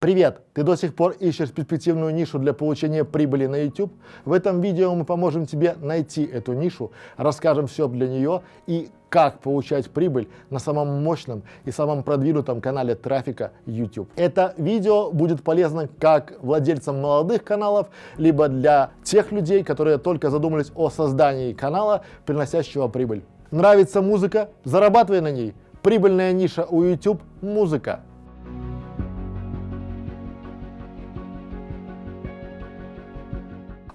Привет! Ты до сих пор ищешь перспективную нишу для получения прибыли на YouTube? В этом видео мы поможем тебе найти эту нишу, расскажем все для нее и как получать прибыль на самом мощном и самом продвинутом канале трафика YouTube. Это видео будет полезно как владельцам молодых каналов, либо для тех людей, которые только задумались о создании канала, приносящего прибыль. Нравится музыка? Зарабатывай на ней. Прибыльная ниша у YouTube – музыка.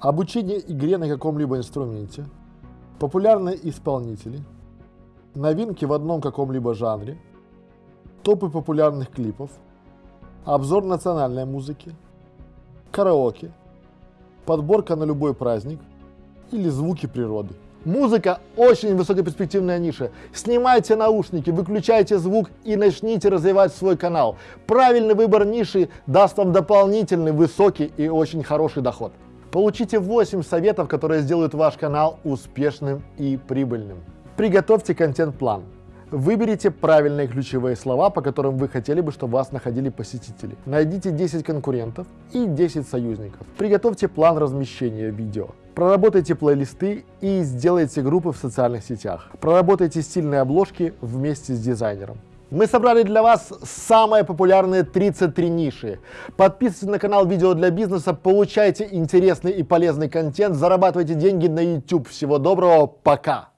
Обучение игре на каком-либо инструменте, популярные исполнители, новинки в одном каком-либо жанре, топы популярных клипов, обзор национальной музыки, караоке, подборка на любой праздник или звуки природы. Музыка очень высокоперспективная ниша. Снимайте наушники, выключайте звук и начните развивать свой канал. Правильный выбор ниши даст вам дополнительный высокий и очень хороший доход. Получите 8 советов, которые сделают ваш канал успешным и прибыльным. Приготовьте контент-план. Выберите правильные ключевые слова, по которым вы хотели бы, чтобы вас находили посетители. Найдите 10 конкурентов и 10 союзников. Приготовьте план размещения видео. Проработайте плейлисты и сделайте группы в социальных сетях. Проработайте стильные обложки вместе с дизайнером. Мы собрали для вас самые популярные 33 ниши. Подписывайтесь на канал Видео для бизнеса, получайте интересный и полезный контент, зарабатывайте деньги на YouTube. Всего доброго, пока!